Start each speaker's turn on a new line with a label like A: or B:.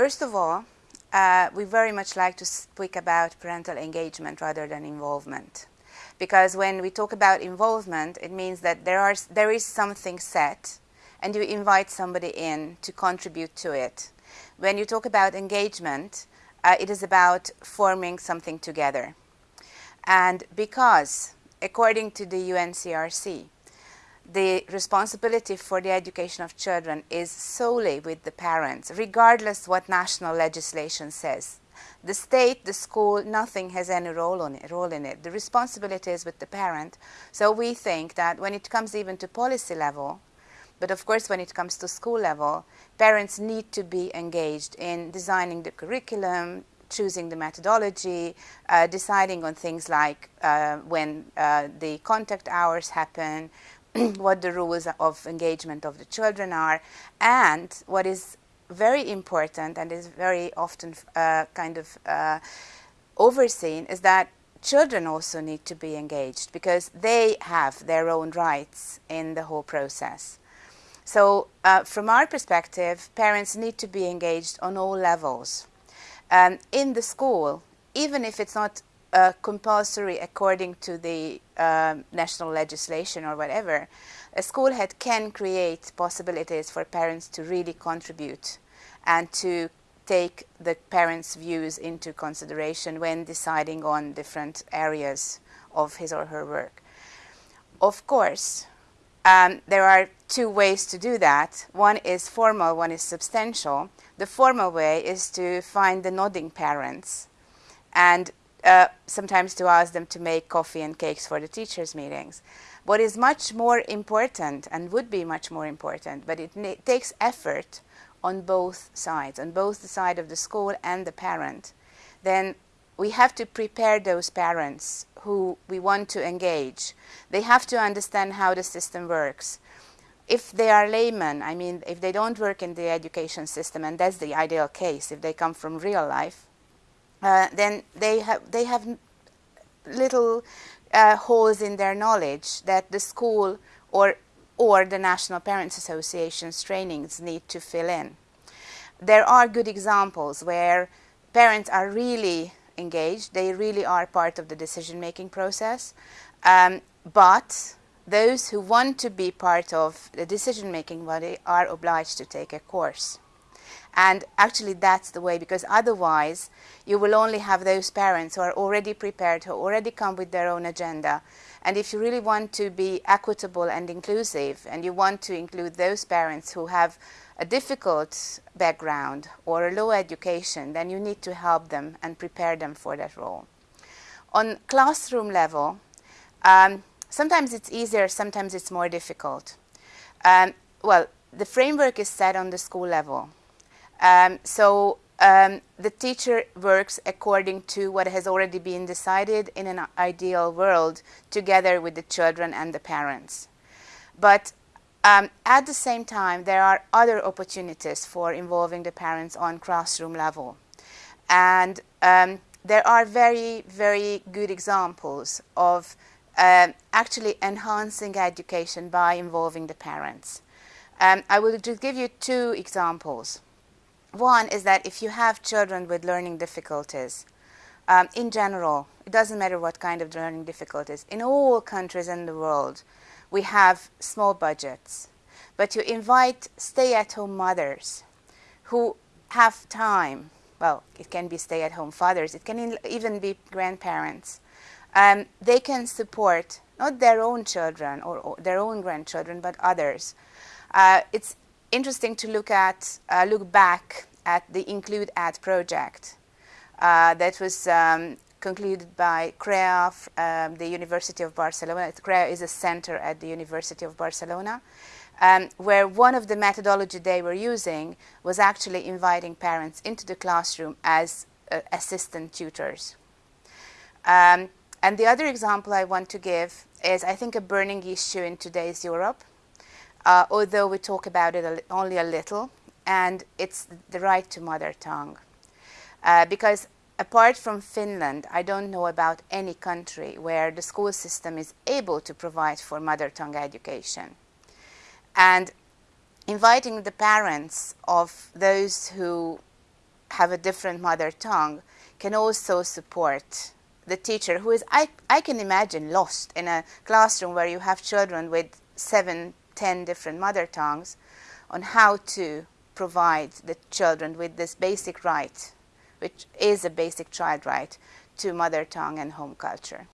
A: First of all, uh, we very much like to speak about parental engagement rather than involvement. Because when we talk about involvement, it means that there, are, there is something set and you invite somebody in to contribute to it. When you talk about engagement, uh, it is about forming something together. And because, according to the UNCRC, the responsibility for the education of children is solely with the parents, regardless what national legislation says. The state, the school, nothing has any role, on it, role in it. The responsibility is with the parent. So we think that when it comes even to policy level, but of course when it comes to school level, parents need to be engaged in designing the curriculum, choosing the methodology, uh, deciding on things like uh, when uh, the contact hours happen, what the rules of engagement of the children are, and what is very important and is very often uh, kind of uh, overseen is that children also need to be engaged because they have their own rights in the whole process. So uh, from our perspective, parents need to be engaged on all levels. Um, in the school, even if it's not uh, compulsory according to the um, national legislation or whatever, a school head can create possibilities for parents to really contribute and to take the parents' views into consideration when deciding on different areas of his or her work. Of course, um, there are two ways to do that. One is formal, one is substantial. The formal way is to find the nodding parents and uh, sometimes to ask them to make coffee and cakes for the teachers' meetings. What is much more important and would be much more important, but it takes effort on both sides, on both the side of the school and the parent, then we have to prepare those parents who we want to engage. They have to understand how the system works. If they are laymen, I mean, if they don't work in the education system, and that's the ideal case, if they come from real life, uh, then they have, they have little uh, holes in their knowledge that the school or, or the National Parents Association's trainings need to fill in. There are good examples where parents are really engaged, they really are part of the decision-making process, um, but those who want to be part of the decision-making body are obliged to take a course. And actually that's the way because otherwise you will only have those parents who are already prepared, who already come with their own agenda. And if you really want to be equitable and inclusive and you want to include those parents who have a difficult background or a low education, then you need to help them and prepare them for that role. On classroom level, um, sometimes it's easier, sometimes it's more difficult. Um, well, the framework is set on the school level. Um, so um, the teacher works according to what has already been decided in an ideal world together with the children and the parents. But um, at the same time, there are other opportunities for involving the parents on classroom level. And um, there are very, very good examples of uh, actually enhancing education by involving the parents. Um, I will just give you two examples. One is that if you have children with learning difficulties, um, in general, it doesn't matter what kind of learning difficulties, in all countries in the world, we have small budgets. But you invite stay-at-home mothers who have time, well, it can be stay-at-home fathers, it can even be grandparents. Um, they can support not their own children or, or their own grandchildren, but others. Uh, it's interesting to look at, uh, look back at the Include Ed project uh, that was um, concluded by CREA, um, the University of Barcelona. CREA is a center at the University of Barcelona, um, where one of the methodology they were using was actually inviting parents into the classroom as uh, assistant tutors. Um, and the other example I want to give is, I think, a burning issue in today's Europe, uh, although we talk about it only a little, and it's the right to mother tongue. Uh, because apart from Finland, I don't know about any country where the school system is able to provide for mother tongue education. And inviting the parents of those who have a different mother tongue can also support the teacher who is, I, I can imagine, lost in a classroom where you have children with seven, ten different mother tongues on how to provide the children with this basic right, which is a basic child right, to mother tongue and home culture.